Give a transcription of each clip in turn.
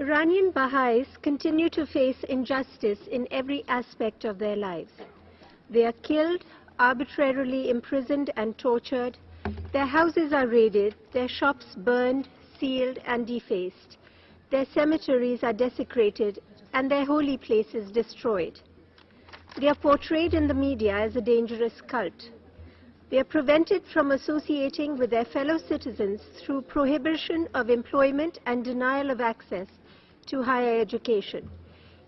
Iranian Baha'is continue to face injustice in every aspect of their lives. They are killed, arbitrarily imprisoned and tortured. Their houses are raided, their shops burned, sealed and defaced. Their cemeteries are desecrated and their holy places destroyed. They are portrayed in the media as a dangerous cult. They are prevented from associating with their fellow citizens through prohibition of employment and denial of access to higher education.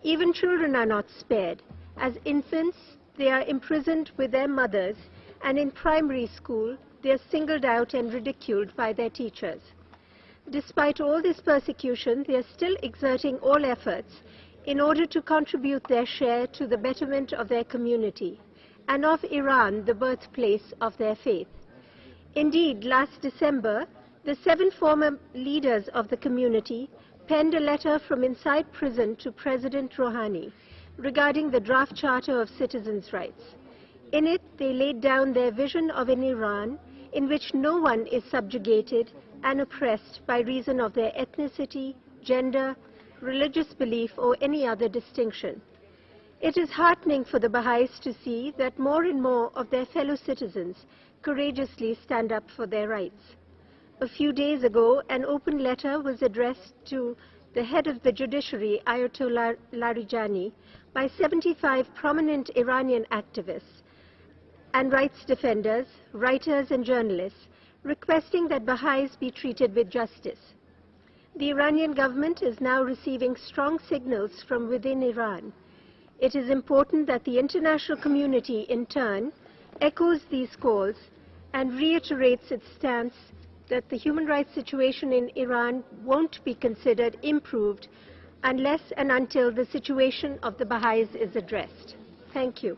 Even children are not spared. As infants, they are imprisoned with their mothers, and in primary school, they are singled out and ridiculed by their teachers. Despite all this persecution, they are still exerting all efforts in order to contribute their share to the betterment of their community and of Iran, the birthplace of their faith. Indeed, last December, the seven former leaders of the community penned a letter from inside prison to President Rouhani regarding the draft Charter of Citizens' Rights. In it, they laid down their vision of an Iran in which no one is subjugated and oppressed by reason of their ethnicity, gender, religious belief, or any other distinction. It is heartening for the Baha'is to see that more and more of their fellow citizens courageously stand up for their rights. A few days ago, an open letter was addressed to the head of the judiciary, Ayatollah Larijani, by 75 prominent Iranian activists and rights defenders, writers and journalists, requesting that Baha'is be treated with justice. The Iranian government is now receiving strong signals from within Iran. It is important that the international community, in turn, echoes these calls and reiterates its stance that the human rights situation in Iran won't be considered improved unless and until the situation of the Baha'is is addressed. Thank you.